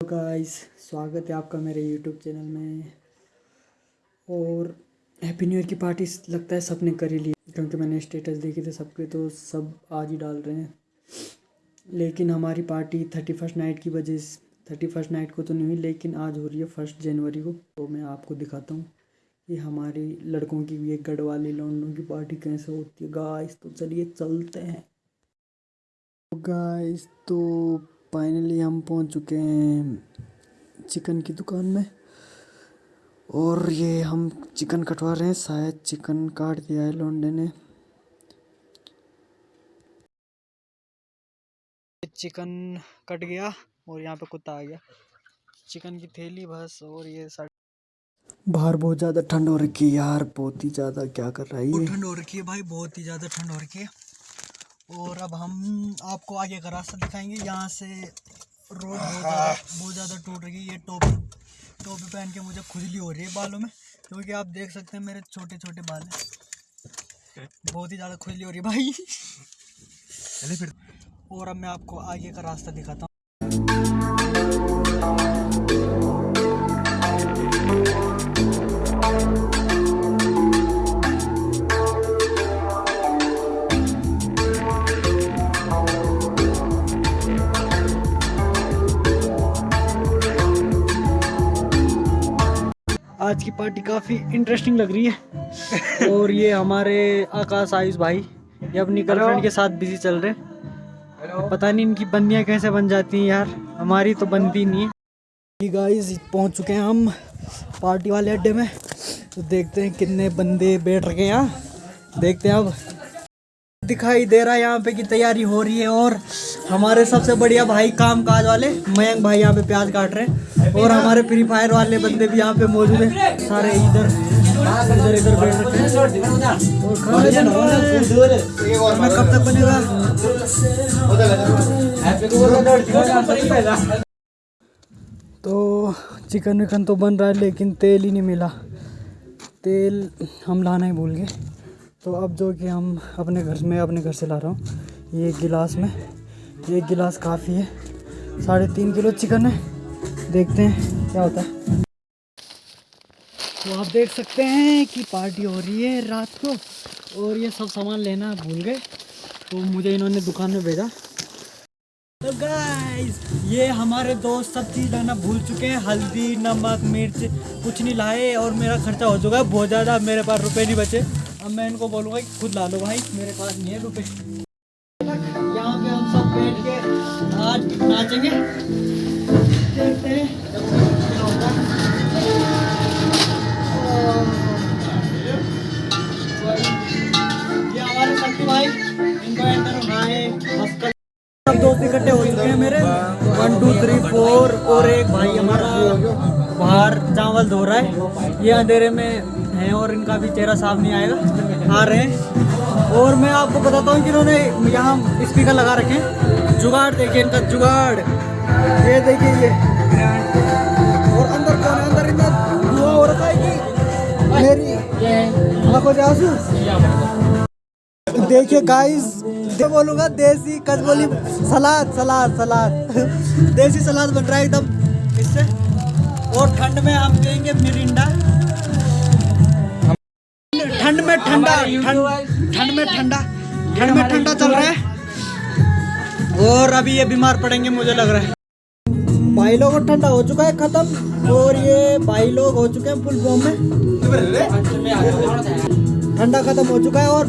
Guys स्वागत है आपका मेरे यूट्यूब चैनल में। और हैप्पी न्यू ईयर की पार्टी लगता है सबने कर ही ली। क्योंकि मैंने स्टेटस देखे थे सबके तो सब आज ही डाल रहे हैं। लेकिन हमारी पार्टी थर्टी फ़र्स्ट नाइट की वजह से थर्टी फ़र्स्ट नाइट को तो नहीं हुई, लेकिन आज हो रही है फ़र्स्ट जनवरी को। तो मैं आपको दिखाता हूँ कि हमारी लड़कों की भी एक गढ़वाली लौंडों की पार्टी कैसे होती है। गाइस तो चलिए चलते हैं। गाइस तो फाइनली हम पहुँच चुके हैं चिकन की दुकान में। और ये हम चिकन कटवा रहे हैं, शायद चिकन काट दिया है लौंडे ने। चिकन कट गया और यहाँ पे कुत्ता आ गया। चिकन की थैली बस और ये बाहर बहुत ज़्यादा ठंड हो रखी है यार, बहुत ही ज़्यादा क्या कर रहा है ठंड हो रखी है भाई, बहुत ही ज़्यादा ठंड हो रखी है। और अब हम आपको आगे का रास्ता दिखाएँगे। यहाँ से रोड बहुत ज़्यादा बहुत ज़्यादा टूट रही है। ये टोपी टोपी पहन के मुझे खुजली हो रही है बालों में क्योंकि आप देख सकते हैं मेरे छोटे छोटे बाल हैं। बहुत ही ज़्यादा खुजली हो रही है भाई। चले फिर। और अब मैं आपको आगे का रास्ता दिखाता हूँ। आज की पार्टी काफ़ी इंटरेस्टिंग लग रही है। और ये हमारे आकाश आयुष भाई ये अपनी गर्लफ्रेंड के साथ बिज़ी चल रहे हैं। पता नहीं इनकी बंदियाँ कैसे बन जाती हैं यार हमारी तो बनती नहीं है। गाइस पहुँच चुके हैं हम पार्टी वाले अड्डे में। तो देखते हैं कितने बंदे बैठ रखे हैं यहाँ। देखते हैं अब दिखाई दे रहा है यहाँ पे की तैयारी हो रही है और हमारे सबसे बढ़िया भाई काम काज वाले मयंक भाई यहाँ पे प्याज काट रहे हैं। और हमारे फ्री फायर वाले बंदे भी यहाँ पे मौजूद हैं। सारे इधर इधर इधर बैठ हैं। और कब तक बनेगा? तो चिकन विकन तो बन रहा है, लेकिन तेल ही नहीं मिला। तेल हम लाना ही भूल गए। तो अब जो कि हम अपने घर, में अपने घर से ला रहा हूँ। ये एक गिलास में, ये गिलास काफ़ी है। साढ़े तीन किलो चिकन है। देखते हैं क्या होता है। तो आप देख सकते हैं कि पार्टी हो रही है रात को, और ये सब सामान लेना भूल गए तो मुझे इन्होंने दुकान में भेजा। तो गाइस ये हमारे दोस्त सब चीज़ लाना भूल चुके हैं। हल्दी, नमक, मिर्च, कुछ नहीं लाए, और मेरा खर्चा हो चुका है। बहुत ज़्यादा मेरे पास रुपए नहीं बचे। अब मैं इनको बोलूँगा कि खुद ला लो भाई, मेरे पास नहीं है रुपए। यहाँ पे हम सब बैठ के आज नाचेंगे। और एक भाई हमारा बाहर चावल धो रहा है। ये अंधेरे में है और इनका भी चेहरा साफ़ नहीं आएगा, आ रहे हैं। और मैं आपको बताता हूँ कि इन्होंने यहाँ स्पीकर लगा रखे हैं। जुगाड़ देखिए इनका, जुगाड़। ये देखिए ये। और अंदर कौन है? अंदर इतना धुआँ हो रखा है कि मेरी। देखिए गाइस दे बोलूँगा? देसी कचबोली सलाद सलाद सलाद। देसी सलाद बन रहा है एकदम। इससे। और ठंड में हम पियेंगे मिरिंडा। ठंड में ठंडा ठंड में ठंडा ठंड में ठंडा चल रहा है। और अभी ये बीमार पड़ेंगे मुझे लग रहा है। भाई लोग ठंडा हो चुका है खत्म। और ये भाई लोग हो चुके हैं फुल फॉर्म में। ठंडा खत्म हो चुका है और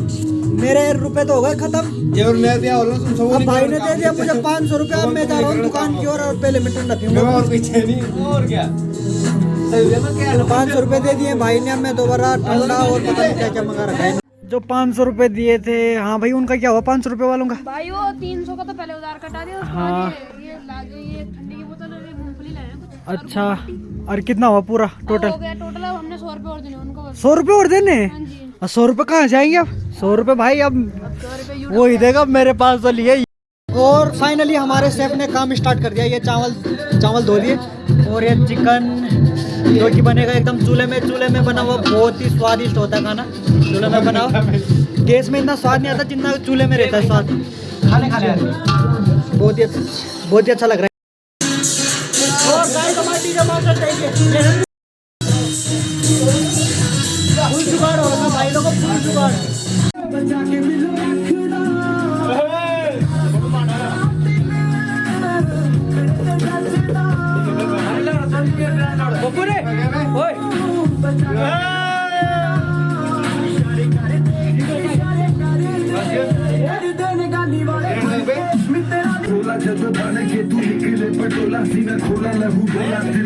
मेरे रुपए तो हो गए खत्म। और मैं दिया सब अब भाई ने दे दिया मुझे पाँच सौ रुपया मैं जा रहा हूँ दुकान की ओर और पहले मैं ठंडा पीऊँगा और पीछे नहीं और क्या? पाँच सौ रुपये दे दिए भाई ने अब मैं दोबारा ठंडा और पता नहीं क्या क्या मंगा रखा है। जो पाँच सौ रुपये दिए थे हाँ भाई उनका क्या हुआ? पाँच सौ रुपये वालों का? भाई वो तीन सौ का तो पहले उधार कटा दिया हाँ। ये ये ये ठंडी की बोतल और ये मूंगफली लाए हैं कुछ। अच्छा। और कितना हुआ पूरा टोटल हो गया टोटल अब हमने सौ रुपये और देने उनको सौ रुपये और देने? हाँ जी। और सौ रुपये कहाँ जाएँगे अब? सौ रुपये भाई अब वो ही देगा मेरे पास तो लिए और फाइनली हमारे शेफ ने काम स्टार्ट कर दिया ये चावल चावल धो दिए और ये चिकन जो कि बनेगा एकदम चूल्हे में चूल्हे में बना हुआ बहुत ही स्वादिष्ट होता है खाना। चूल्हे में बना हुआ गैस में इतना स्वाद नहीं आता जितना चूल्हे में रहता है स्वाद। खाने खाने बहुत ही अच्छा बहुत ही अच्छा लग रहा है। खोला जब बन के तू निकले पटोला सीना खोला लहू बोला फिर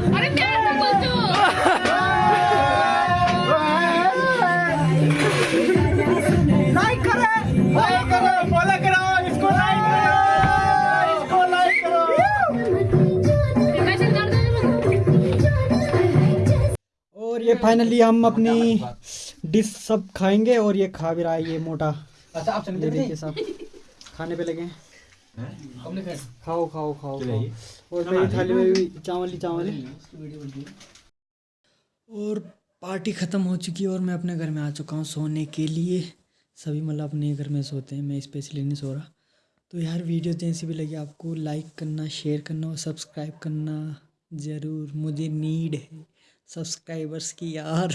फाइनली हम अपनी डिश सब खाएँगे और ये खा भी रहा है ये मोटा। अच्छा आप देखिए सब खाने पे लगे खाओ खाओ खाओ खाओ। और मेरी थाली में भी चावल ही चावल है। और पार्टी ख़त्म हो चुकी है और मैं अपने घर में आ चुका हूँ सोने के लिए। सभी मतलब अपने घर में सोते हैं मैं स्पेशली नहीं सो रहा। तो यार वीडियो जैसी भी लगी आपको। लाइक करना शेयर करना और सब्सक्राइब करना ज़रूर। मुझे नीड है। सब्सक्राइबर्स की यार।